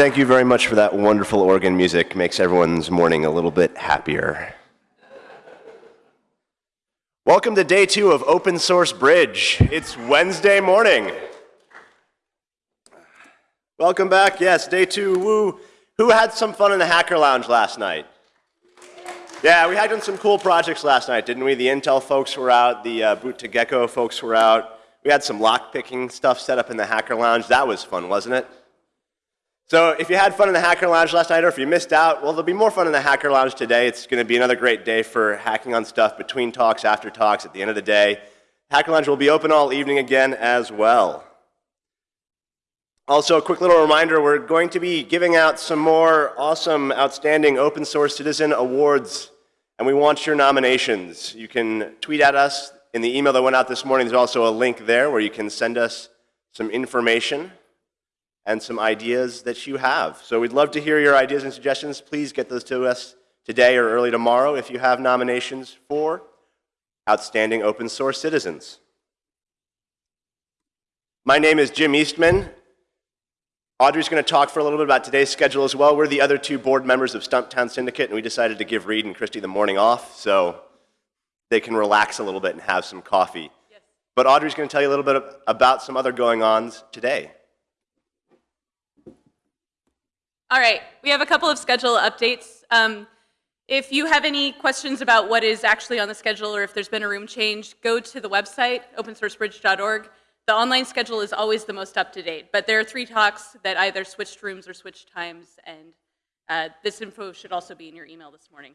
Thank you very much for that wonderful organ music. Makes everyone's morning a little bit happier. Welcome to day two of Open Source Bridge. It's Wednesday morning. Welcome back. Yes, day two. Woo. Who had some fun in the Hacker Lounge last night? Yeah, we had done some cool projects last night, didn't we? The Intel folks were out, the uh, Boot to Gecko folks were out. We had some lock-picking stuff set up in the Hacker Lounge. That was fun, wasn't it? So if you had fun in the Hacker Lounge last night or if you missed out, well, there'll be more fun in the Hacker Lounge today. It's going to be another great day for hacking on stuff between talks, after talks, at the end of the day. Hacker Lounge will be open all evening again as well. Also, a quick little reminder, we're going to be giving out some more awesome, outstanding open source citizen awards, and we want your nominations. You can tweet at us. In the email that went out this morning, there's also a link there where you can send us some information and some ideas that you have. So we'd love to hear your ideas and suggestions. Please get those to us today or early tomorrow if you have nominations for outstanding open source citizens. My name is Jim Eastman. Audrey's going to talk for a little bit about today's schedule as well. We're the other two board members of Stumptown Syndicate, and we decided to give Reed and Christy the morning off so they can relax a little bit and have some coffee. Yes. But Audrey's going to tell you a little bit about some other going-ons today. All right, we have a couple of schedule updates. Um, if you have any questions about what is actually on the schedule or if there's been a room change, go to the website, opensourcebridge.org. The online schedule is always the most up-to-date, but there are three talks that either switched rooms or switched times, and uh, this info should also be in your email this morning.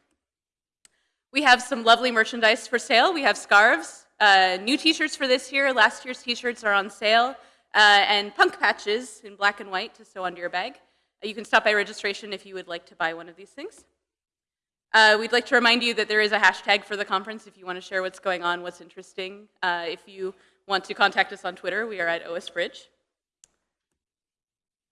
We have some lovely merchandise for sale. We have scarves, uh, new t-shirts for this year. Last year's t-shirts are on sale, uh, and punk patches in black and white to sew onto your bag. You can stop by registration if you would like to buy one of these things. Uh, we'd like to remind you that there is a hashtag for the conference if you want to share what's going on, what's interesting. Uh, if you want to contact us on Twitter, we are at OSBridge.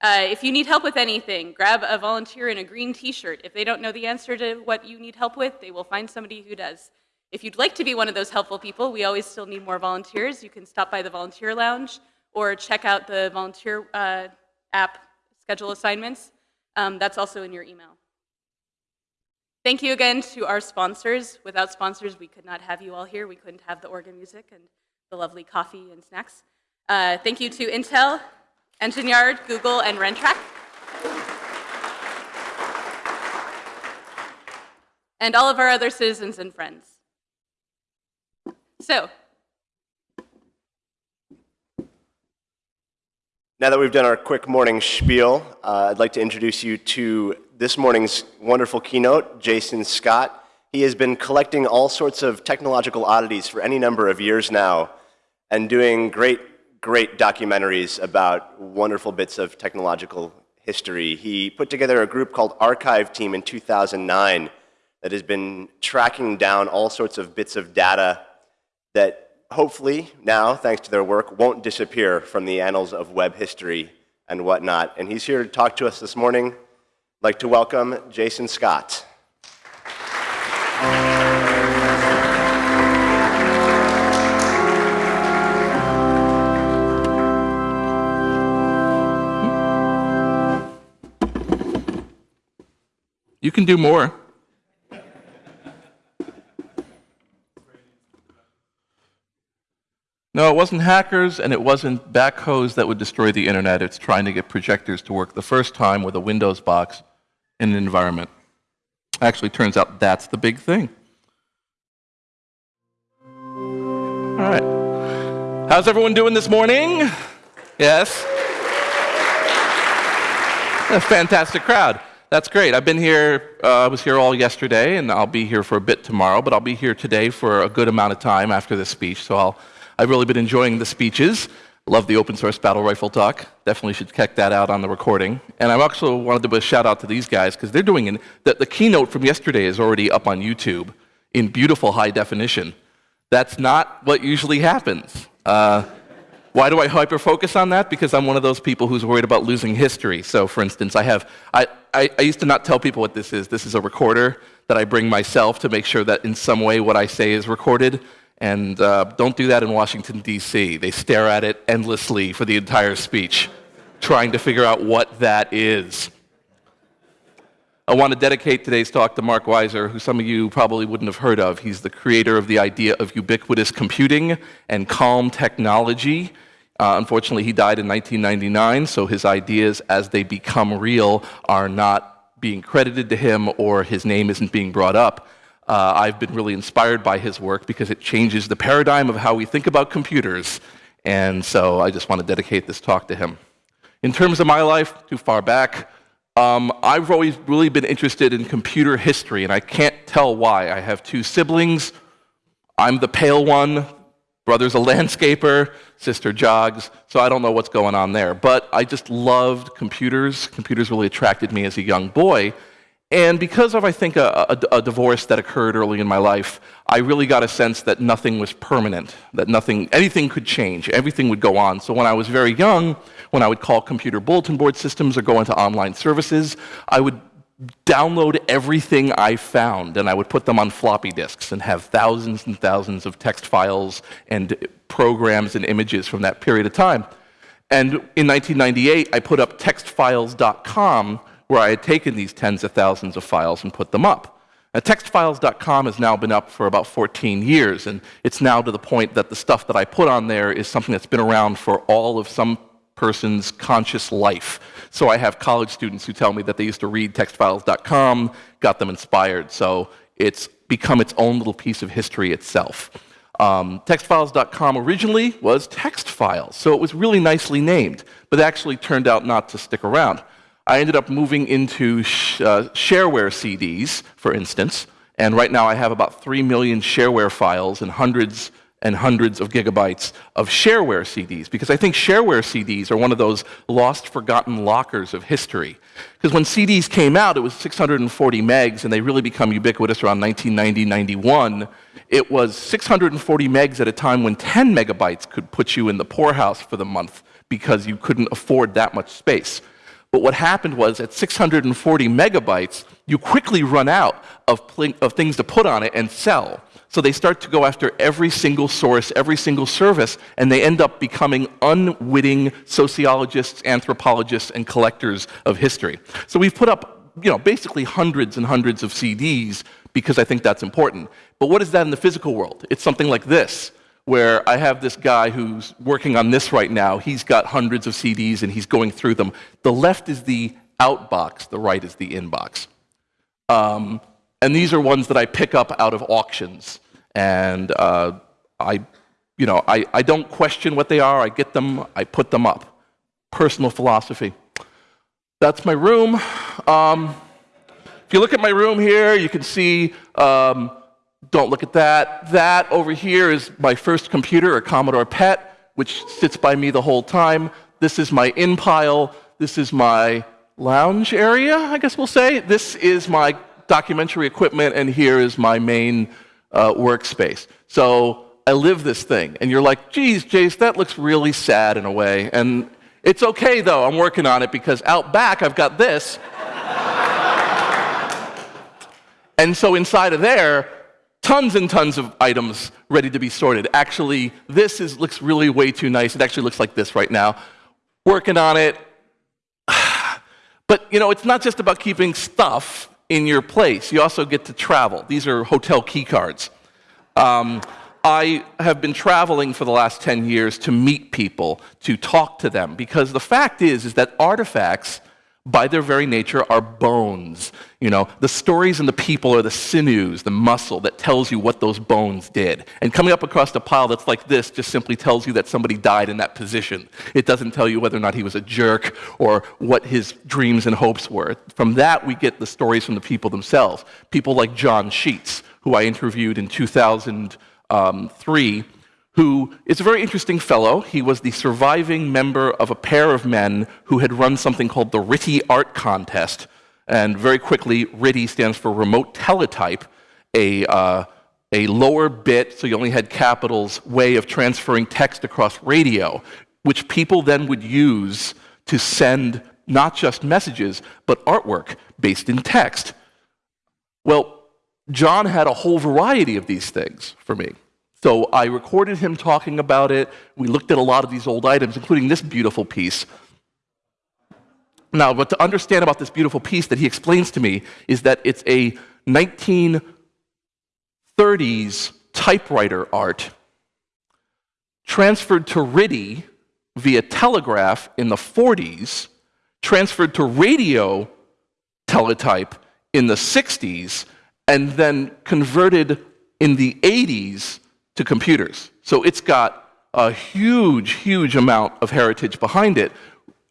Uh, if you need help with anything, grab a volunteer in a green t-shirt. If they don't know the answer to what you need help with, they will find somebody who does. If you'd like to be one of those helpful people, we always still need more volunteers. You can stop by the volunteer lounge or check out the volunteer uh, app schedule assignments. Um, that's also in your email. Thank you again to our sponsors. Without sponsors, we could not have you all here. We couldn't have the organ music and the lovely coffee and snacks. Uh, thank you to Intel, Engine Yard, Google, and Rentrak. And all of our other citizens and friends. So, Now that we've done our quick morning spiel, uh, I'd like to introduce you to this morning's wonderful keynote, Jason Scott. He has been collecting all sorts of technological oddities for any number of years now and doing great, great documentaries about wonderful bits of technological history. He put together a group called Archive Team in 2009 that has been tracking down all sorts of bits of data that hopefully now, thanks to their work, won't disappear from the annals of web history and whatnot. And he's here to talk to us this morning. I'd like to welcome Jason Scott. You can do more. No, it wasn't hackers and it wasn't backhoes that would destroy the internet. It's trying to get projectors to work the first time with a Windows box in an environment. Actually, turns out that's the big thing. All right. How's everyone doing this morning? Yes? A fantastic crowd. That's great. I've been here, uh, I was here all yesterday, and I'll be here for a bit tomorrow, but I'll be here today for a good amount of time after this speech, so I'll I've really been enjoying the speeches. Love the open source battle rifle talk. Definitely should check that out on the recording. And I also wanted to give a shout out to these guys because they're doing an, the, the keynote from yesterday is already up on YouTube in beautiful high definition. That's not what usually happens. Uh, why do I hyper focus on that? Because I'm one of those people who's worried about losing history. So, for instance, I have I, I, I, used to not tell people what this is. This is a recorder that I bring myself to make sure that in some way what I say is recorded. And uh, don't do that in Washington, D.C. They stare at it endlessly for the entire speech, trying to figure out what that is. I want to dedicate today's talk to Mark Weiser, who some of you probably wouldn't have heard of. He's the creator of the idea of ubiquitous computing and calm technology. Uh, unfortunately, he died in 1999, so his ideas, as they become real, are not being credited to him or his name isn't being brought up. Uh, I've been really inspired by his work because it changes the paradigm of how we think about computers. And so I just want to dedicate this talk to him. In terms of my life, too far back, um, I've always really been interested in computer history, and I can't tell why. I have two siblings. I'm the pale one. Brother's a landscaper, sister jogs, so I don't know what's going on there. But I just loved computers. Computers really attracted me as a young boy. And because of, I think, a, a, a, divorce that occurred early in my life, I really got a sense that nothing was permanent, that nothing, anything could change, everything would go on. So when I was very young, when I would call computer bulletin board systems or go into online services, I would download everything I found and I would put them on floppy disks and have thousands and thousands of text files and programs and images from that period of time. And in 1998, I put up textfiles.com where I had taken these tens of thousands of files and put them up. Now, textfiles.com has now been up for about 14 years, and it's now to the point that the stuff that I put on there is something that's been around for all of some person's conscious life. So I have college students who tell me that they used to read textfiles.com, got them inspired. So it's become its own little piece of history itself. Um, textfiles.com originally was text files, so it was really nicely named, but actually turned out not to stick around. I ended up moving into sh uh, shareware CDs, for instance, and right now I have about 3 million shareware files and hundreds and hundreds of gigabytes of shareware CDs, because I think shareware CDs are one of those lost, forgotten lockers of history. Because when CDs came out, it was 640 megs, and they really become ubiquitous around 1990, 91. It was 640 megs at a time when 10 megabytes could put you in the poorhouse for the month because you couldn't afford that much space. But what happened was at 640 megabytes, you quickly run out of, of things to put on it and sell. So they start to go after every single source, every single service, and they end up becoming unwitting sociologists, anthropologists, and collectors of history. So we've put up you know, basically hundreds and hundreds of CDs because I think that's important. But what is that in the physical world? It's something like this where I have this guy who's working on this right now. He's got hundreds of CDs and he's going through them. The left is the outbox, the right is the inbox. Um, and these are ones that I pick up out of auctions. And uh, I, you know, I, I don't question what they are. I get them, I put them up. Personal philosophy. That's my room. Um, if you look at my room here, you can see um, don't look at that. That over here is my first computer, a Commodore PET, which sits by me the whole time. This is my in pile. This is my lounge area, I guess we'll say. This is my documentary equipment, and here is my main uh, workspace. So I live this thing, and you're like, geez, Jace, that looks really sad in a way. And it's okay, though. I'm working on it because out back I've got this. and so inside of there, tons and tons of items ready to be sorted. Actually, this is, looks really way too nice. It actually looks like this right now. Working on it. But, you know, it's not just about keeping stuff in your place. You also get to travel. These are hotel key cards. Um, I have been traveling for the last 10 years to meet people, to talk to them, because the fact is, is that artifacts by their very nature, are bones. You know, the stories and the people are the sinews, the muscle that tells you what those bones did. And coming up across a pile that's like this just simply tells you that somebody died in that position. It doesn't tell you whether or not he was a jerk or what his dreams and hopes were. From that, we get the stories from the people themselves. People like John Sheets, who I interviewed in 2003 um, who is a very interesting fellow. He was the surviving member of a pair of men who had run something called the RTTY Art Contest. And very quickly, RTTY stands for Remote Teletype, a, uh, a lower bit, so you only had capitals, way of transferring text across radio, which people then would use to send not just messages, but artwork based in text. Well, John had a whole variety of these things for me. So I recorded him talking about it. We looked at a lot of these old items, including this beautiful piece. Now, what to understand about this beautiful piece that he explains to me is that it's a 1930s typewriter art transferred to RTTY via telegraph in the 40s, transferred to radio teletype in the 60s, and then converted in the 80s to computers. So it's got a huge, huge amount of heritage behind it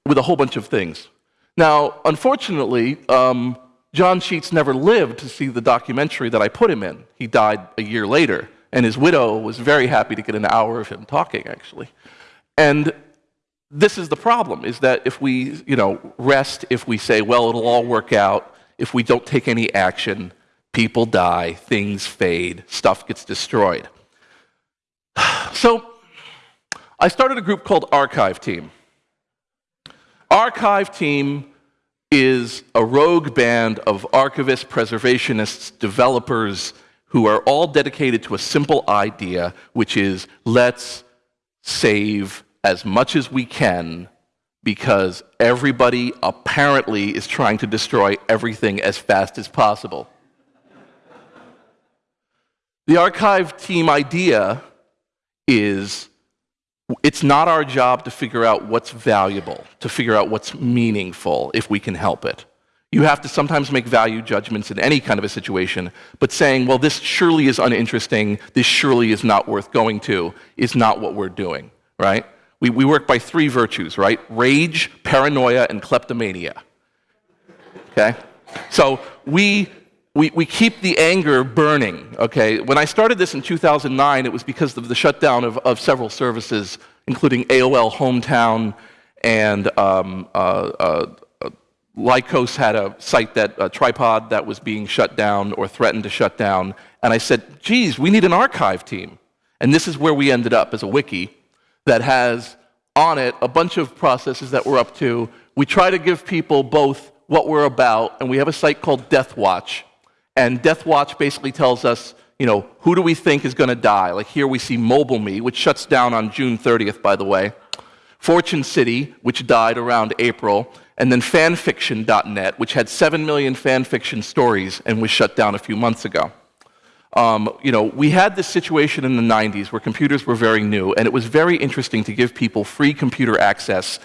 with a whole bunch of things. Now, unfortunately, um, John Sheets never lived to see the documentary that I put him in. He died a year later, and his widow was very happy to get an hour of him talking, actually. And this is the problem, is that if we, you know, rest, if we say, well, it'll all work out, if we don't take any action, people die, things fade, stuff gets destroyed. So I started a group called Archive Team. Archive Team is a rogue band of archivists, preservationists, developers who are all dedicated to a simple idea, which is let's save as much as we can because everybody apparently is trying to destroy everything as fast as possible. the archive team idea is it's not our job to figure out what's valuable, to figure out what's meaningful if we can help it. You have to sometimes make value judgments in any kind of a situation, but saying, well, this surely is uninteresting, this surely is not worth going to, is not what we're doing, right? We, we work by three virtues, right? Rage, paranoia, and kleptomania. Okay? So we we, we keep the anger burning, okay? When I started this in 2009, it was because of the shutdown of, of several services, including AOL Hometown and um, uh, uh, Lycos had a site that, a tripod that was being shut down or threatened to shut down. And I said, geez, we need an archive team. And this is where we ended up as a wiki that has on it a bunch of processes that we're up to. We try to give people both what we're about, and we have a site called Death Watch, and Death Watch basically tells us, you know, who do we think is going to die? Like here we see MobileMe, which shuts down on June 30th, by the way. Fortune City, which died around April. And then fanfiction.net, which had 7 million fanfiction stories and was shut down a few months ago. Um, you know, we had this situation in the 90s where computers were very new, and it was very interesting to give people free computer access,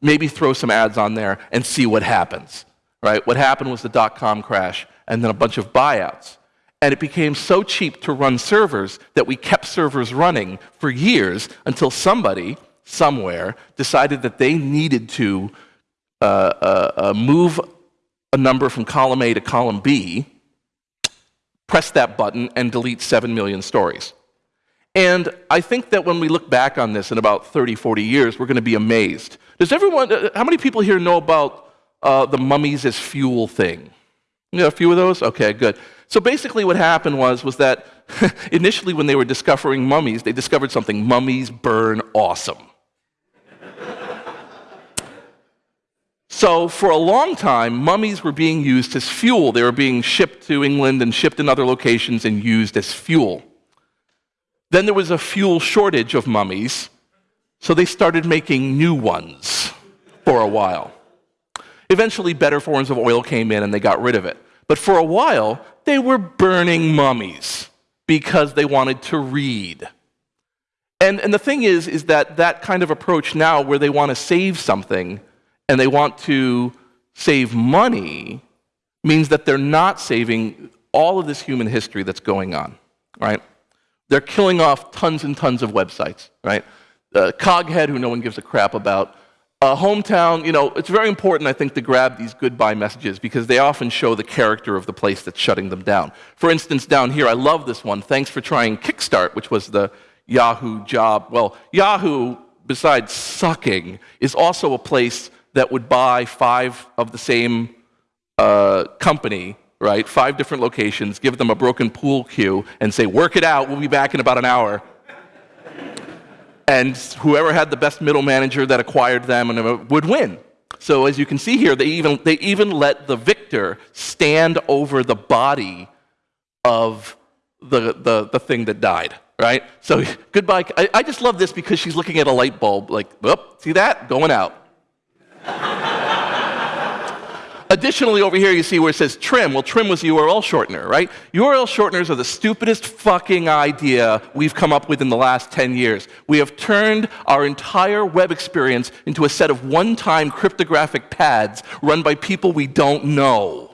maybe throw some ads on there, and see what happens. Right? What happened was the dot com crash and then a bunch of buyouts. And it became so cheap to run servers that we kept servers running for years until somebody, somewhere, decided that they needed to uh, uh, uh, move a number from column A to column B, press that button, and delete 7 million stories. And I think that when we look back on this in about 30, 40 years, we're going to be amazed. Does everyone, uh, how many people here know about uh, the mummies as fuel thing? You got a few of those? Okay, good. So basically what happened was, was that initially when they were discovering mummies, they discovered something. Mummies burn awesome. so for a long time, mummies were being used as fuel. They were being shipped to England and shipped in other locations and used as fuel. Then there was a fuel shortage of mummies, so they started making new ones for a while. Eventually, better forms of oil came in and they got rid of it. But for a while, they were burning mummies because they wanted to read. And, and the thing is, is that that kind of approach now, where they want to save something and they want to save money, means that they're not saving all of this human history that's going on, right? They're killing off tons and tons of websites, right? Uh, Coghead, who no one gives a crap about, uh, hometown, you know, it's very important, I think, to grab these goodbye messages because they often show the character of the place that's shutting them down. For instance, down here, I love this one. Thanks for trying Kickstart, which was the Yahoo job. Well, Yahoo, besides sucking, is also a place that would buy five of the same uh, company, right? Five different locations, give them a broken pool cue, and say, work it out, we'll be back in about an hour and whoever had the best middle manager that acquired them uh, would win. So as you can see here, they even, they even let the victor stand over the body of the, the, the thing that died, right? So goodbye. I, I just love this because she's looking at a light bulb like, whoop, see that? Going out. Additionally, over here you see where it says trim. Well, trim was a URL shortener, right? URL shorteners are the stupidest fucking idea we've come up with in the last 10 years. We have turned our entire web experience into a set of one time cryptographic pads run by people we don't know.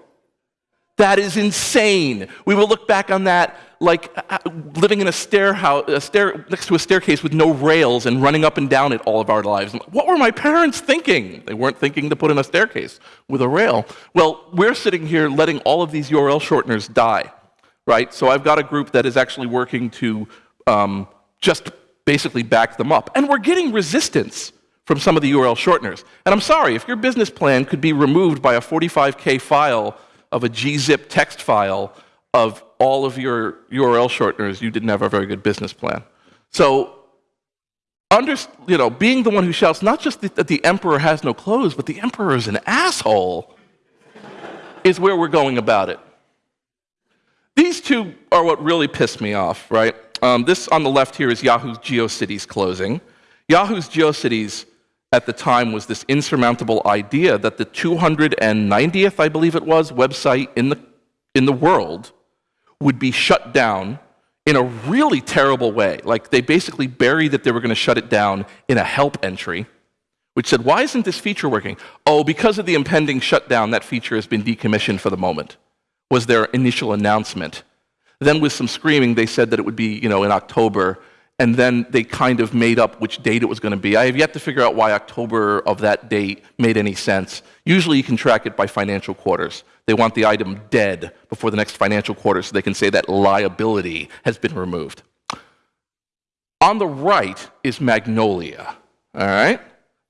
That is insane. We will look back on that like uh, uh, living in a stair, house, a stair next to a staircase with no rails and running up and down it all of our lives. What were my parents thinking? They weren't thinking to put in a staircase with a rail. Well, we're sitting here letting all of these URL shorteners die, right? So I've got a group that is actually working to um, just basically back them up. And we're getting resistance from some of the URL shorteners. And I'm sorry, if your business plan could be removed by a 45K file of a gzip text file of all of your URL shorteners, you didn't have a very good business plan. So, under, you know, being the one who shouts not just that the emperor has no clothes, but the emperor is an asshole, is where we're going about it. These two are what really pissed me off, right? Um, this on the left here is Yahoo's GeoCities closing. Yahoo's GeoCities at the time was this insurmountable idea that the 290th, I believe it was, website in the, in the world would be shut down in a really terrible way. Like they basically buried that they were going to shut it down in a help entry, which said, Why isn't this feature working? Oh, because of the impending shutdown, that feature has been decommissioned for the moment, was their initial announcement. Then, with some screaming, they said that it would be, you know, in October, and then they kind of made up which date it was going to be. I have yet to figure out why October of that date made any sense. Usually you can track it by financial quarters. They want the item dead before the next financial quarter so they can say that liability has been removed. On the right is Ma.gnolia, all right?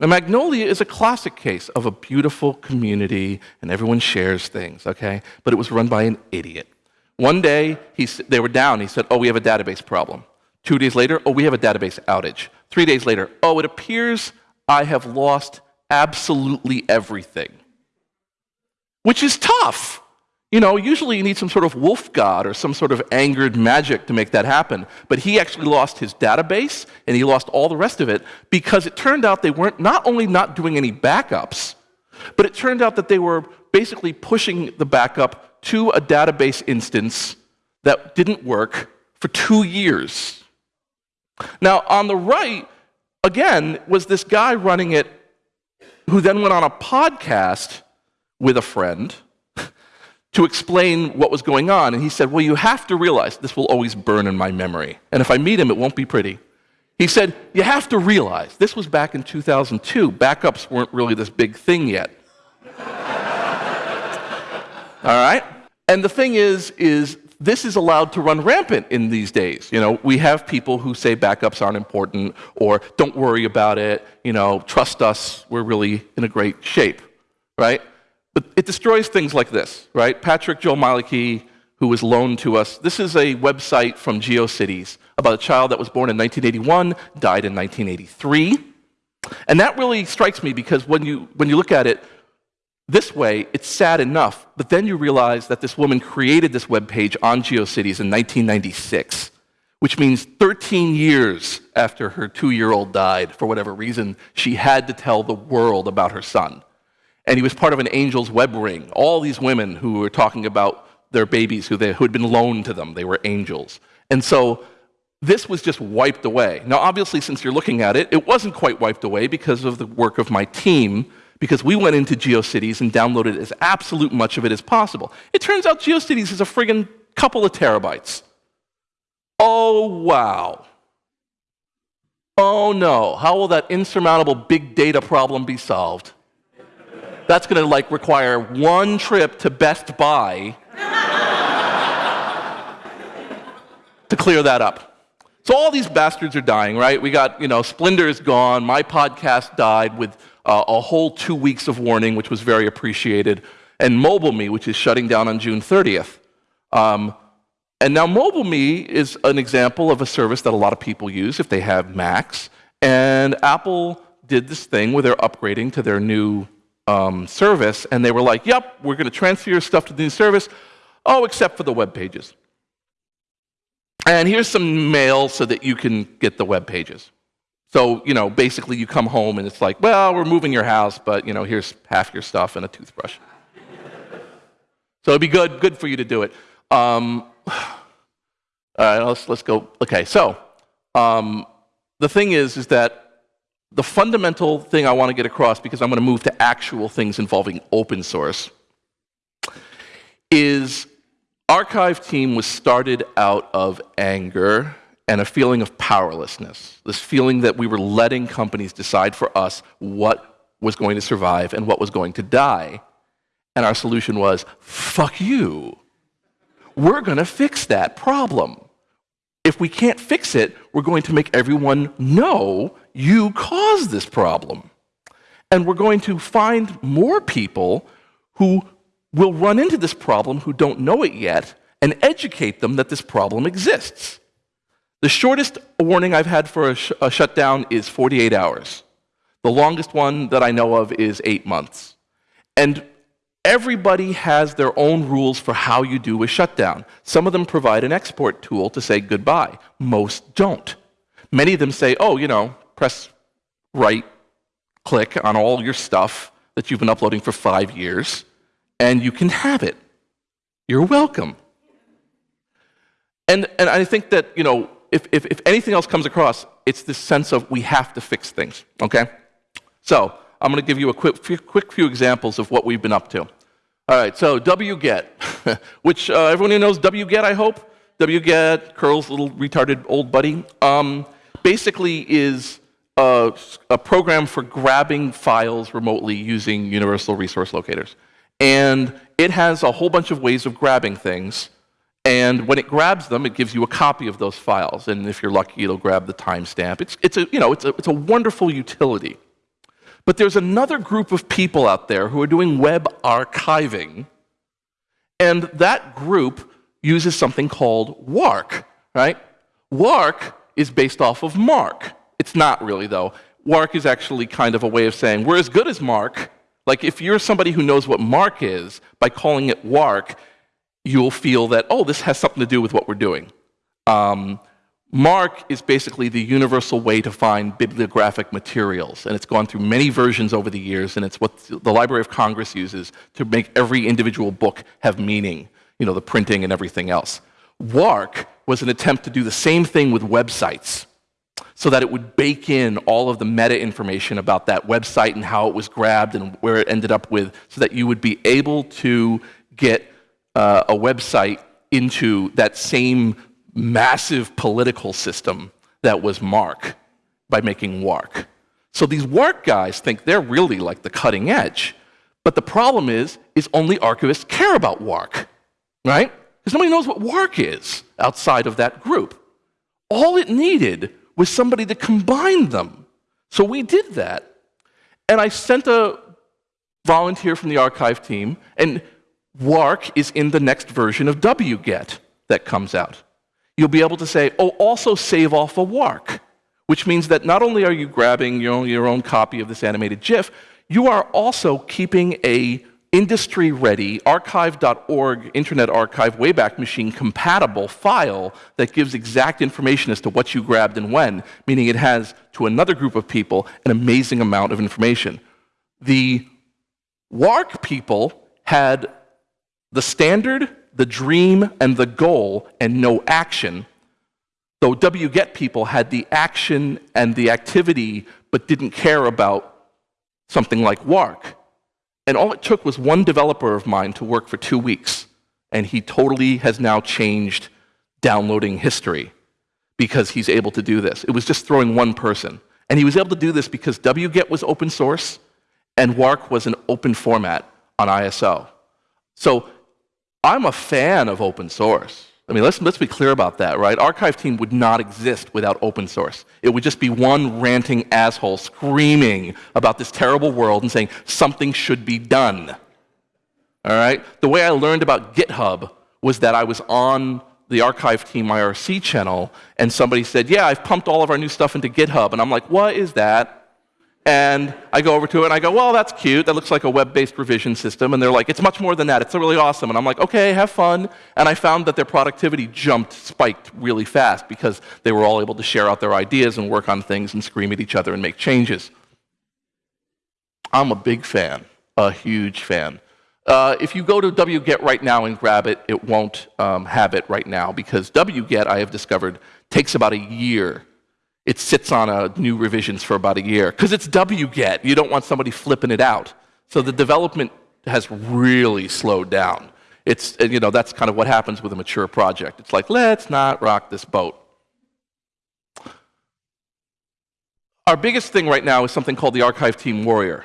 Now, Ma.gnolia is a classic case of a beautiful community and everyone shares things, okay? But it was run by an idiot. One day, he, they were down. He said, Oh, we have a database problem. Two days later, oh, we have a database outage. Three days later, oh, it appears I have lost absolutely everything. Which is tough. You know, usually you need some sort of wolf god or some sort of angered magic to make that happen. But he actually lost his database and he lost all the rest of it because it turned out they weren't not only not doing any backups, but it turned out that they were basically pushing the backup to a database instance that didn't work for two years. Now, on the right, again, was this guy running it who then went on a podcast with a friend to explain what was going on. And he said, Well, you have to realize this will always burn in my memory. And if I meet him, it won't be pretty. He said, You have to realize this was back in 2002. Backups weren't really this big thing yet. All right? And the thing is, is this is allowed to run rampant in these days. You know, we have people who say backups aren't important or don't worry about it, you know, trust us, we're really in a great shape, right? But it destroys things like this, right? Patrick Joel Maleki, who was loaned to us, this is a website from GeoCities about a child that was born in 1981, died in 1983. And that really strikes me because when you, when you look at it, this way, it's sad enough, but then you realize that this woman created this web page on GeoCities in 1996, which means 13 years after her two year old died, for whatever reason, she had to tell the world about her son. And he was part of an angel's web ring. All these women who were talking about their babies who, they, who had been loaned to them, they were angels. And so this was just wiped away. Now, obviously, since you're looking at it, it wasn't quite wiped away because of the work of my team because we went into GeoCities and downloaded as absolute much of it as possible. It turns out GeoCities is a friggin' couple of terabytes. Oh, wow. Oh no, how will that insurmountable big data problem be solved? That's going to like require one trip to Best Buy to clear that up. So all these bastards are dying, right? We got, you know, Splinder is gone. My podcast died with uh, a whole two weeks of warning, which was very appreciated, and MobileMe, which is shutting down on June 30th. Um, and now MobileMe is an example of a service that a lot of people use if they have Macs. And Apple did this thing where they're upgrading to their new um, service, and they were like, yep, we're going to transfer your stuff to the new service, oh, except for the web pages. And here's some mail so that you can get the web pages. So, you know, basically you come home and it's like, well, we're moving your house, but, you know, here's half your stuff and a toothbrush. So it'd be good, good for you to do it. Um, all right, let's, let's go. Okay, so um, the thing is, is that the fundamental thing I want to get across, because I'm going to move to actual things involving open source, is archive team was started out of anger and a feeling of powerlessness. This feeling that we were letting companies decide for us what was going to survive and what was going to die. And our solution was, fuck you. We're going to fix that problem. If we can't fix it, we're going to make everyone know you caused this problem. And we're going to find more people who will run into this problem who don't know it yet and educate them that this problem exists. The shortest warning I've had for a, sh a, shutdown is 48 hours. The longest one that I know of is eight months. And everybody has their own rules for how you do a shutdown. Some of them provide an export tool to say goodbye. Most don't. Many of them say, oh, you know, press right click on all your stuff that you've been uploading for five years, and you can have it. You're welcome. And, and I think that, you know, if, if, if anything else comes across, it's this sense of we have to fix things, okay? So I'm going to give you a quick, few, quick few examples of what we've been up to. All right, so wget, which uh, everyone who knows wget, I hope? wget, Curl's little retarded old buddy, um, basically is a, a program for grabbing files remotely using universal resource locators. And it has a whole bunch of ways of grabbing things. And when it grabs them, it gives you a copy of those files. And if you're lucky, it'll grab the timestamp. It's, it's, a, you know, it's, a, it's a wonderful utility. But there's another group of people out there who are doing web archiving, and that group uses something called WARC, right? WARC is based off of MARC. It's not really, though. WARC is actually kind of a way of saying, we're as good as MARC. Like, if you're somebody who knows what MARC is, by calling it WARC, you'll feel that, oh, this has something to do with what we're doing. Um, MARC is basically the universal way to find bibliographic materials, and it's gone through many versions over the years, and it's what the Library of Congress uses to make every individual book have meaning, you know, the printing and everything else. WARC was an attempt to do the same thing with websites, so that it would bake in all of the meta information about that website and how it was grabbed and where it ended up with, so that you would be able to get uh, a website into that same massive political system that was MARC by making WARC. So these WARC guys think they're really like the cutting edge. But the problem is, is only archivists care about WARC, right? Because nobody knows what WARC is outside of that group. All it needed was somebody to combine them. So we did that. And I sent a volunteer from the archive team, and WARC is in the next version of wget that comes out you'll be able to say, oh, also save off a WARC, which means that not only are you grabbing your own, your own copy of this animated GIF, you are also keeping a industry-ready archive.org Internet Archive Wayback Machine compatible file that gives exact information as to what you grabbed and when, meaning it has, to another group of people, an amazing amount of information. The WARC people had the standard the dream and the goal and no action, though wget people had the action and the activity but didn't care about something like WARC. And all it took was one developer of mine to work for two weeks, and he totally has now changed downloading history because he's able to do this. It was just throwing one person. And he was able to do this because wget was open source and WARC was an open format on ISO. So I'm a fan of open source. I mean, let's, let's be clear about that, right? Archive Team would not exist without open source. It would just be one ranting asshole screaming about this terrible world and saying something should be done. All right? The way I learned about GitHub was that I was on the Archive Team IRC channel, and somebody said, Yeah, I've pumped all of our new stuff into GitHub. And I'm like, What is that? And I go over to it and I go, well, that's cute. That looks like a web based revision system. And they're like, it's much more than that. It's really awesome. And I'm like, okay, have fun. And I found that their productivity jumped, spiked really fast because they were all able to share out their ideas and work on things and scream at each other and make changes. I'm a big fan, a huge fan. Uh, if you go to wget right now and grab it, it won't um, have it right now because wget, I have discovered, takes about a year. It sits on a new revisions for about a year because it's wget. You don't want somebody flipping it out. So the development has really slowed down. It's, you know, that's kind of what happens with a mature project. It's like, let's not rock this boat. Our biggest thing right now is something called the Archive Team Warrior.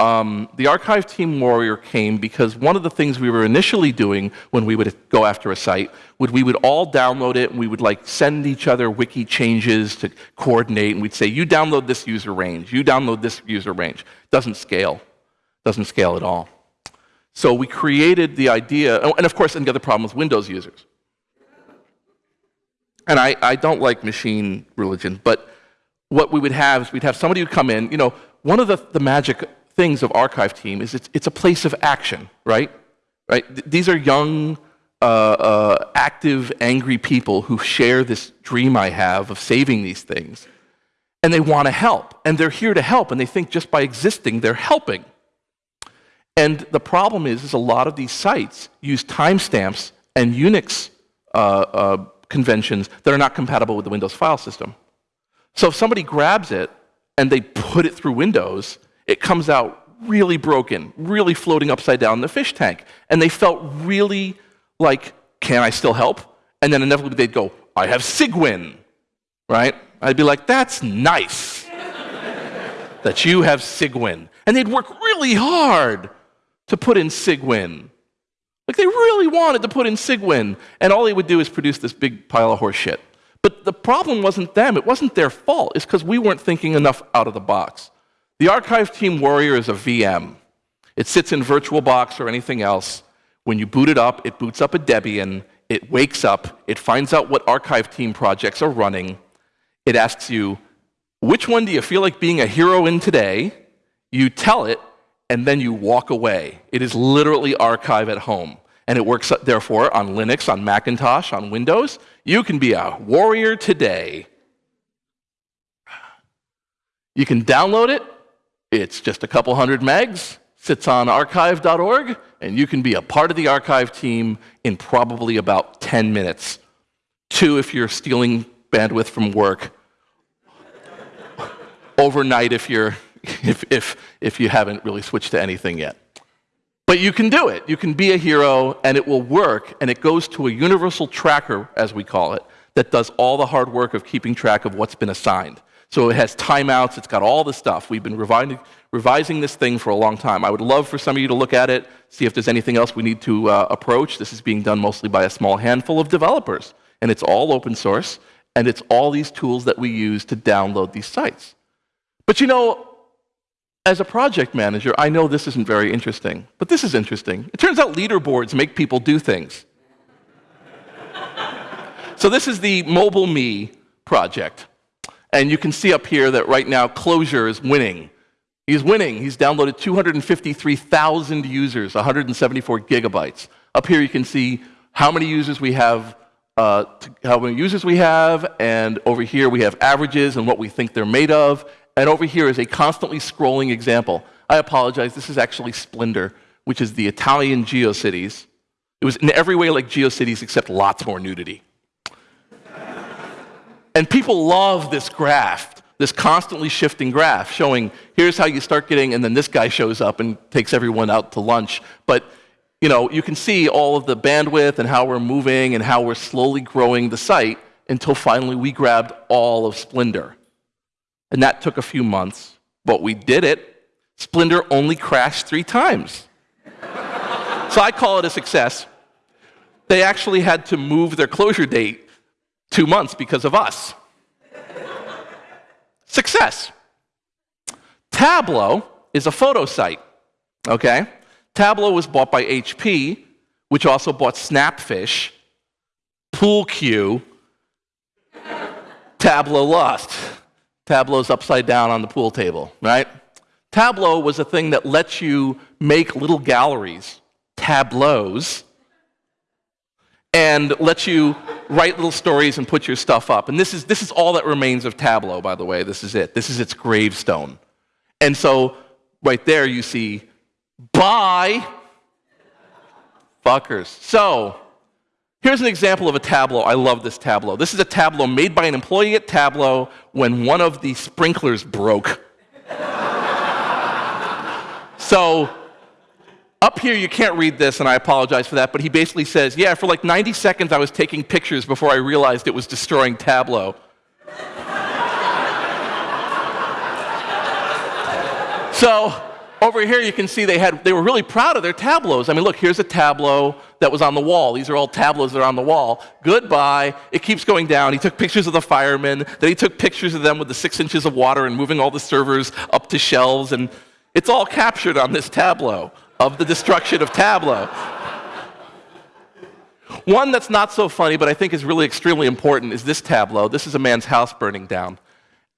Um, the Archive Team Warrior came because one of the things we were initially doing when we would go after a site would we would all download it and we would like send each other wiki changes to coordinate and we'd say you download this user range, you download this user range. Doesn't scale, doesn't scale at all. So we created the idea, oh, and of course, and the other problem with Windows users. And I, I don't like machine religion, but what we would have is we'd have somebody who'd come in. You know, one of the, the magic things of Archive Team is it's, it's a place of action, right? Right? Th these are young, uh, uh, active, angry people who share this dream I have of saving these things. And they want to help. And they're here to help. And they think just by existing, they're helping. And the problem is, is a lot of these sites use timestamps and Unix uh, uh conventions that are not compatible with the Windows file system. So if somebody grabs it and they put it through Windows, it comes out really broken, really floating upside down in the fish tank. And they felt really like, can I still help? And then inevitably they'd go, I have Cygwin, right? I'd be like, that's nice that you have Cygwin. And they'd work really hard to put in Cygwin. Like they really wanted to put in Cygwin. And all they would do is produce this big pile of horse shit. But the problem wasn't them, it wasn't their fault. It's because we weren't thinking enough out of the box. The Archive Team Warrior is a VM. It sits in VirtualBox or anything else. When you boot it up, it boots up a Debian, it wakes up, it finds out what Archive Team projects are running, it asks you, which one do you feel like being a hero in today? You tell it, and then you walk away. It is literally archive at home. And it works, therefore, on Linux, on Macintosh, on Windows. You can be a warrior today. You can download it. It's just a couple hundred megs, sits on archive.org, and you can be a part of the archive team in probably about 10 minutes. Two, if you're stealing bandwidth from work. Overnight, if, you're, if, if, if you haven't really switched to anything yet. But you can do it. You can be a hero, and it will work, and it goes to a universal tracker, as we call it, that does all the hard work of keeping track of what's been assigned. So it has timeouts, it's got all the stuff. We've been revising, revising this thing for a long time. I would love for some of you to look at it, see if there's anything else we need to uh, approach. This is being done mostly by a small handful of developers, and it's all open source, and it's all these tools that we use to download these sites. But you know, as a project manager, I know this isn't very interesting, but this is interesting. It turns out leaderboards make people do things. so this is the Mobile Me project. And you can see up here that right now Clojure is winning. He's winning. He's downloaded 253,000 users, 174 gigabytes. Up here you can see how many users we have, uh, how many users we have, and over here we have averages and what we think they're made of, and over here is a constantly scrolling example. I apologize, this is actually Splinder, which is the Italian GeoCities. It was in every way like GeoCities except lots more nudity. And people love this graph, this constantly shifting graph showing here's how you start getting, and then this guy shows up and takes everyone out to lunch. But you know, you can see all of the bandwidth and how we're moving and how we're slowly growing the site until finally we grabbed all of Splinder. And that took a few months, but we did it. Splinder only crashed three times. so I call it a success. They actually had to move their closure date two months because of us. success. Tabblo is a photo site, okay? Tabblo was bought by HP, which also bought Snapfish, PoolQ, Tabblo lost. Tabblo's upside down on the pool table, right? Tabblo was a thing that lets you make little galleries, tableaus, and let you write little stories and put your stuff up. And this is, this is all that remains of Tabblo, by the way. This is it. This is its gravestone. And so right there you see, buy Fuckers. So, here's an example of a Tabblo. I love this Tabblo. This is a Tabblo made by an employee at Tabblo when one of the sprinklers broke. so, up here, you can't read this, and I apologize for that, but he basically says, Yeah, for like 90 seconds, I was taking pictures before I realized it was destroying Tabblo. so, over here, you can see they, had, they were really proud of their Tabblos. I mean, look, here's a Tabblo that was on the wall. These are all Tabblos that are on the wall. Goodbye. It keeps going down. He took pictures of the firemen. Then he took pictures of them with the six inches of water and moving all the servers up to shelves. And it's all captured on this Tabblo of the destruction of Tabblo. One that's not so funny, but I think is really extremely important, is this Tabblo. This is a man's house burning down.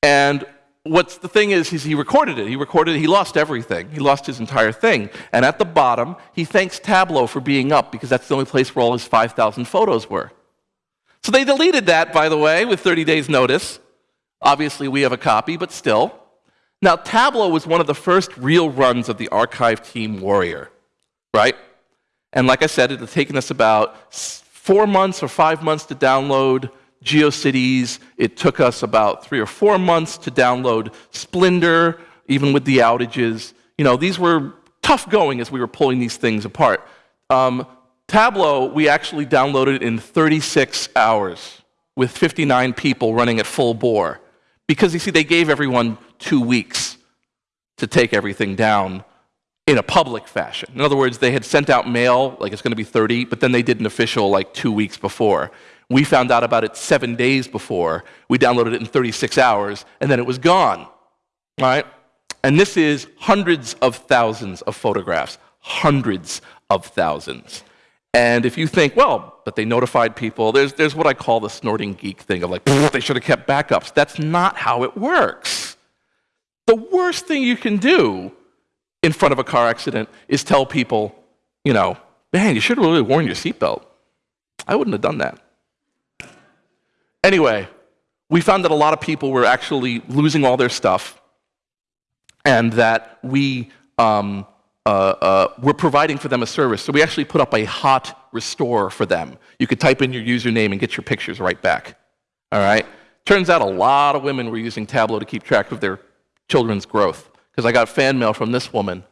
And what's the thing is, is he recorded it. He recorded it. He lost everything. He lost his entire thing. And at the bottom, he thanks Tabblo for being up because that's the only place where all his 5,000 photos were. So they deleted that, by the way, with 30 days' notice. Obviously, we have a copy, but still. Now, Tabblo was one of the first real runs of the archive team Warrior, right? And like I said, it had taken us about four months or five months to download GeoCities. It took us about three or four months to download Splinder, even with the outages. You know, these were tough going as we were pulling these things apart. Um, Tabblo, we actually downloaded in 36 hours with 59 people running at full bore. Because you see, they gave everyone two weeks to take everything down in a public fashion. In other words, they had sent out mail, like it's going to be 30, but then they did an official like two weeks before. We found out about it seven days before. We downloaded it in 36 hours, and then it was gone. All right? And this is hundreds of thousands of photographs, hundreds of thousands. And if you think, well, but they notified people, there's, there's what I call the snorting geek thing of like, they should have kept backups. That's not how it works. The worst thing you can do in front of a car accident is tell people, you know, man, you should have really worn your seatbelt. I wouldn't have done that. Anyway, we found that a lot of people were actually losing all their stuff and that we um, uh, uh, we're providing for them a service. So we actually put up a hot restore for them. You could type in your username and get your pictures right back. All right? Turns out a lot of women were using Tabblo to keep track of their children's growth. Because I got fan mail from this woman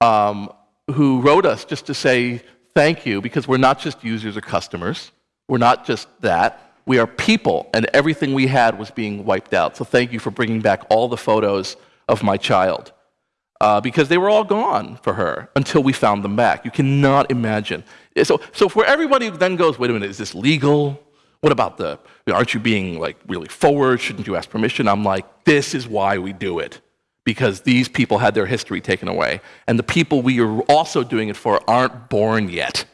um, who wrote us just to say thank you because we're not just users or customers. We're not just that. We are people, and everything we had was being wiped out. So thank you for bringing back all the photos of my child uh, because they were all gone for her until we found them back. You cannot imagine. So, so for everybody who then goes, wait a minute, is this legal? What about the, aren't you being like really forward? Shouldn't you ask permission? I'm like, this is why we do it. Because these people had their history taken away. And the people we are also doing it for aren't born yet.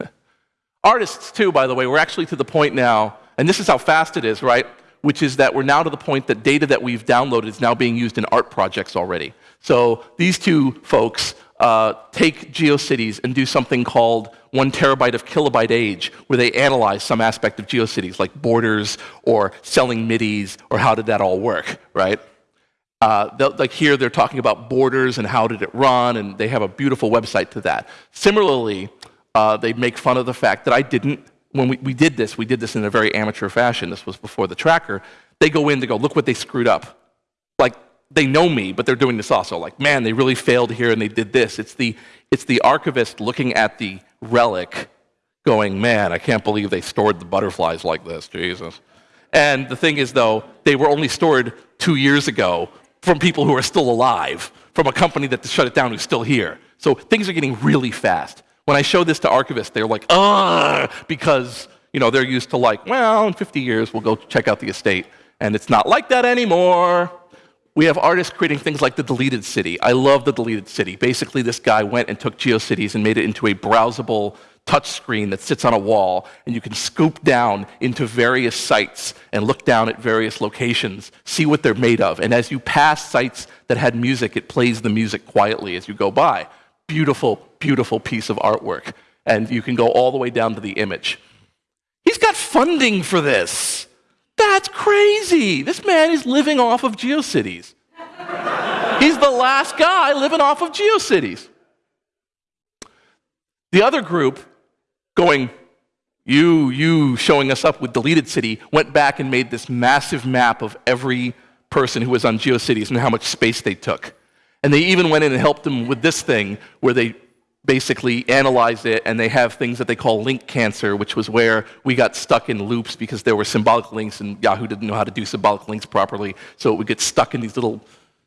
Artists, too, by the way, we're actually to the point now, and this is how fast it is, right? which is that we're now to the point that data that we've downloaded is now being used in art projects already. So these two folks uh, take GeoCities and do something called one terabyte of kilobyte age, where they analyze some aspect of GeoCities, like borders or selling MIDIs, or how did that all work, right? Uh, like here, they're talking about borders and how did it run, and they have a beautiful website to that. Similarly, uh, they make fun of the fact that I didn't when we, we did this, we did this in a very amateur fashion. This was before the tracker. They go in, to go, look what they screwed up. Like, they know me, but they're doing this also. Like, man, they really failed here and they did this. It's the, it's the archivist looking at the relic going, man, I can't believe they stored the butterflies like this, Jesus. And the thing is, though, they were only stored two years ago from people who are still alive, from a company that shut it down who's still here. So things are getting really fast. When I show this to archivists, they're like, ugh, because you know, they're used to like, well, in 50 years, we'll go check out the estate. And it's not like that anymore. We have artists creating things like the deleted city. I love the deleted city. Basically, this guy went and took GeoCities and made it into a browsable touchscreen that sits on a wall, and you can scoop down into various sites and look down at various locations, see what they're made of. And as you pass sites that had music, it plays the music quietly as you go by beautiful, beautiful piece of artwork. And you can go all the way down to the image. He's got funding for this. That's crazy. This man is living off of GeoCities. He's the last guy living off of GeoCities. The other group, going, you, you showing us up with deleted city, went back and made this massive map of every person who was on GeoCities and how much space they took. And they even went in and helped them with this thing where they basically analyzed it and they have things that they call link cancer, which was where we got stuck in loops because there were symbolic links and Yahoo didn't know how to do symbolic links properly. So it would get stuck in these little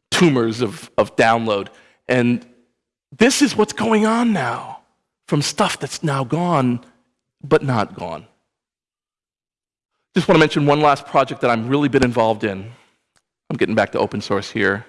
tumors of, of download. And this is what's going on now from stuff that's now gone, but not gone. Just want to mention one last project that I've really been involved in. I'm getting back to open source here.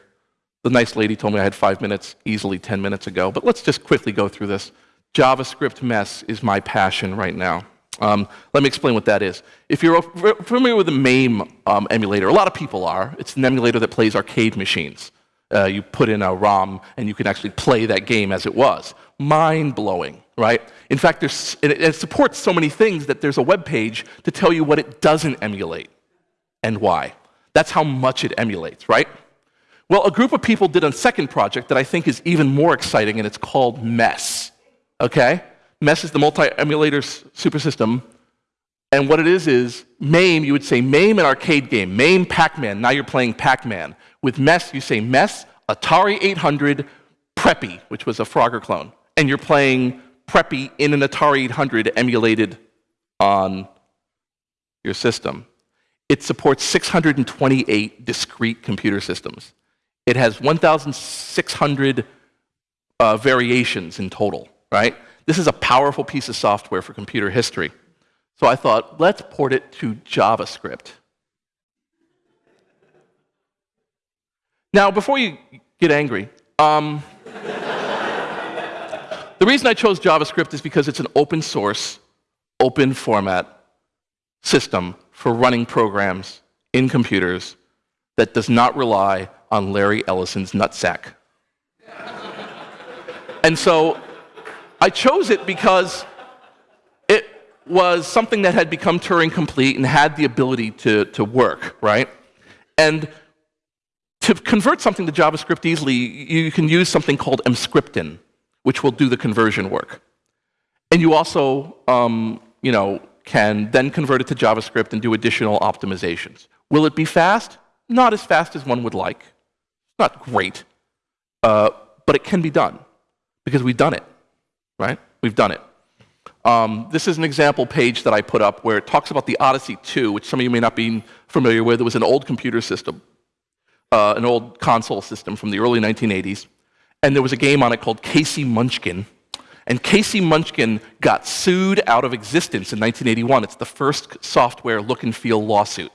The nice lady told me I had five minutes, easily 10 minutes ago, but let's just quickly go through this. JavaScript mess is my passion right now. Um, let me explain what that is. If you're familiar with the MAME um, emulator, a lot of people are. It's an emulator that plays arcade machines. Uh, you put in a ROM and you can actually play that game as it was. Mind blowing, right? In fact, it, it supports so many things that there's a web page to tell you what it doesn't emulate and why. That's how much it emulates, right? Well, a group of people did a second project that I think is even more exciting, and it's called MESS. Okay? MESS is the multi-emulator super system. And what it is is MAME, you would say MAME, an arcade game. MAME, Pac-Man, now you're playing Pac-Man. With MESS, you say MESS, Atari 800, Preppie, which was a Frogger clone. And you're playing Preppie in an Atari 800 emulated on your system. It supports 628 discrete computer systems. It has 1,600 uh, variations in total, right? This is a powerful piece of software for computer history. So I thought, let's port it to JavaScript. Now, before you get angry, um, the reason I chose JavaScript is because it's an open source, open format system for running programs in computers that does not rely on Larry Ellison's nutsack. and so I chose it because it was something that had become Turing complete and had the ability to, to work, right? And to convert something to JavaScript easily, you can use something called Emscripten, which will do the conversion work. And you also, um, you know, can then convert it to JavaScript and do additional optimizations. Will it be fast? Not as fast as one would like. Not great, uh, but it can be done because we've done it, right? We've done it. Um, this is an example page that I put up where it talks about the Odyssey 2, which some of you may not be familiar with. It was an old computer system, uh, an old console system from the early 1980s. And there was a game on it called K.C. Munchkin. And K.C. Munchkin got sued out of existence in 1981. It's the first software look and feel lawsuit.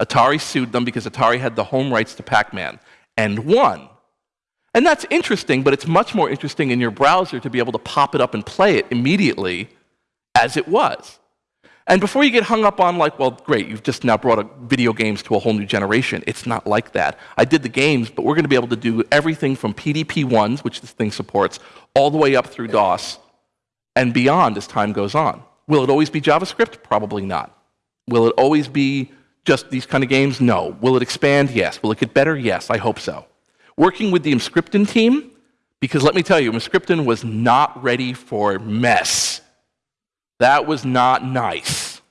Atari sued them because Atari had the home rights to Pac Man and won. And that's interesting, but it's much more interesting in your browser to be able to pop it up and play it immediately as it was. And before you get hung up on, like, well, great, you've just now brought video games to a whole new generation, it's not like that. I did the games, but we're going to be able to do everything from PDP-1s, which this thing supports, all the way up through DOS and beyond as time goes on. Will it always be JavaScript? Probably not. Will it always be just these kind of games? No. Will it expand? Yes. Will it get better? Yes, I hope so. Working with the Emscripten team, because let me tell you, Emscripten was not ready for mess. That was not nice.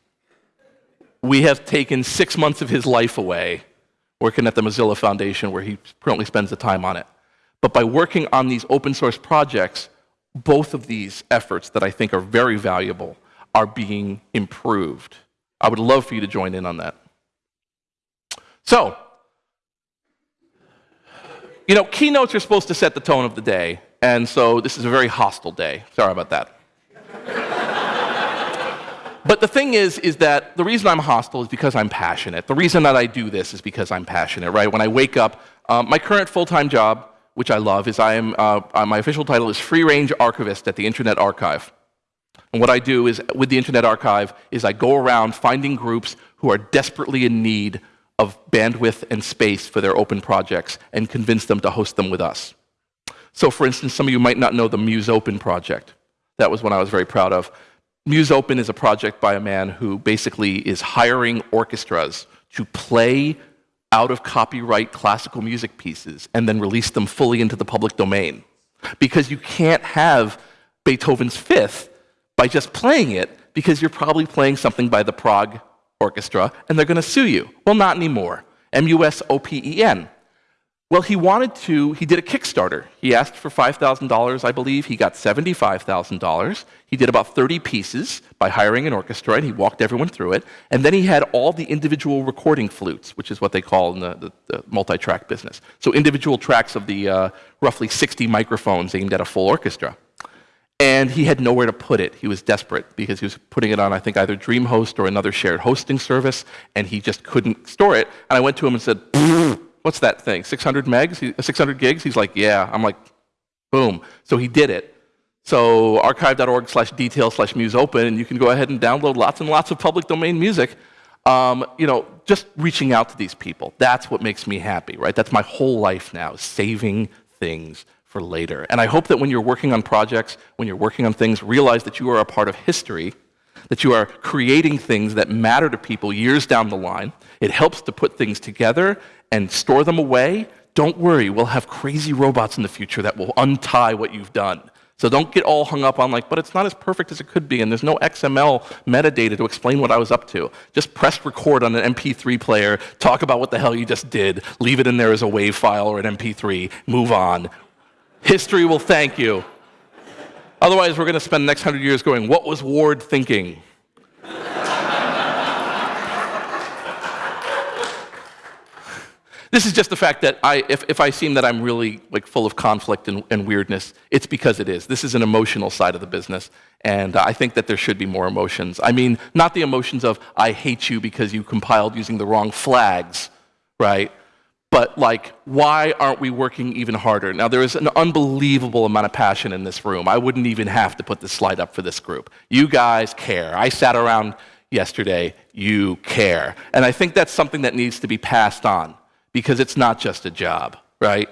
We have taken six months of his life away working at the Mozilla Foundation, where he currently spends the time on it. But by working on these open source projects, both of these efforts that I think are very valuable are being improved. I would love for you to join in on that. So, you know, keynotes are supposed to set the tone of the day, and so this is a very hostile day. Sorry about that. but the thing is, is that the reason I'm hostile is because I'm passionate. The reason that I do this is because I'm passionate, right? When I wake up, um, my current full-time job, which I love, is I am, uh, uh, my official title is free-range archivist at the Internet Archive. And what I do is, with the Internet Archive, is I go around finding groups who are desperately in need of bandwidth and space for their open projects and convince them to host them with us. So, for instance, some of you might not know the Musopen project. That was one I was very proud of. Musopen is a project by a man who basically is hiring orchestras to play out of copyright classical music pieces and then release them fully into the public domain. Because you can't have Beethoven's Fifth by just playing it because you're probably playing something by the Prague Orchestra and they're going to sue you. Well, not anymore. M U S O P E N. Well, he wanted to, he did a Kickstarter. He asked for $5,000, I believe. He got $75,000. He did about 30 pieces by hiring an orchestra, and he walked everyone through it. And then he had all the individual recording flutes, which is what they call in the, the, the multi track business. So, individual tracks of the uh, roughly 60 microphones aimed at a full orchestra. And he had nowhere to put it. He was desperate because he was putting it on, I think, either DreamHost or another shared hosting service, and he just couldn't store it. And I went to him and said, what's that thing? 600 megs? He- 600 gigs? He's like, yeah. I'm like, boom. So he did it. So archive.org slash detail slash musopen, and you can go ahead and download lots and lots of public domain music. Um, you know, just reaching out to these people. That's what makes me happy, right? That's my whole life now, saving things for later. And I hope that when you're working on projects, when you're working on things, realize that you are a part of history that you are creating things that matter to people years down the line. It helps to put things together and store them away. Don't worry, we'll have crazy robots in the future that will untie what you've done. So don't get all hung up on like, but it's not as perfect as it could be, and there's no XML metadata to explain what I was up to. Just press record on an MP3 player, talk about what the hell you just did, leave it in there as a WAV file or an MP3, move on. History will thank you. Otherwise, we're going to spend the next hundred years going, what was Ward thinking? this is just the fact that I, if, if I seem that I'm really like full of conflict and, and weirdness, it's because it is. This is an emotional side of the business, and I think that there should be more emotions. I mean, not the emotions of I hate you because you compiled using the wrong flags, right? But like, why aren't we working even harder? Now, there is an unbelievable amount of passion in this room. I wouldn't even have to put this slide up for this group. You guys care. I sat around yesterday. You care. And I think that's something that needs to be passed on because it's not just a job, right?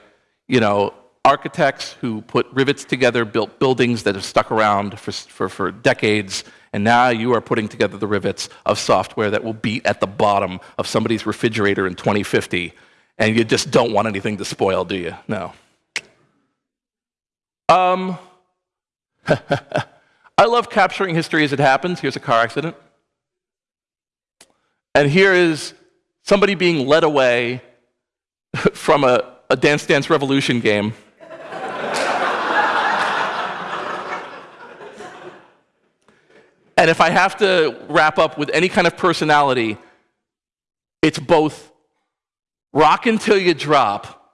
You know, architects who put rivets together built buildings that have stuck around for, for, for decades, and now you are putting together the rivets of software that will beat at the bottom of somebody's refrigerator in 2050 and you just don't want anything to spoil, do you? No. Um, I love capturing history as it happens. Here's a car accident. And here is somebody being led away from a, a Dance Dance Revolution game. and if I have to wrap up with any kind of personality, it's both Rock Until You Drop,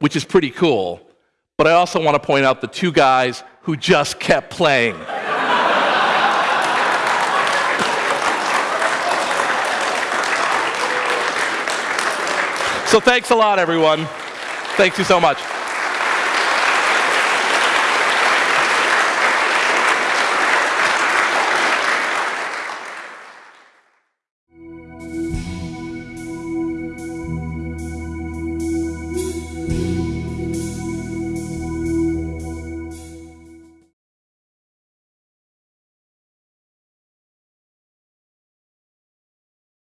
which is pretty cool. But I also want to point out the two guys who just kept playing. so thanks a lot, everyone. Thank you so much.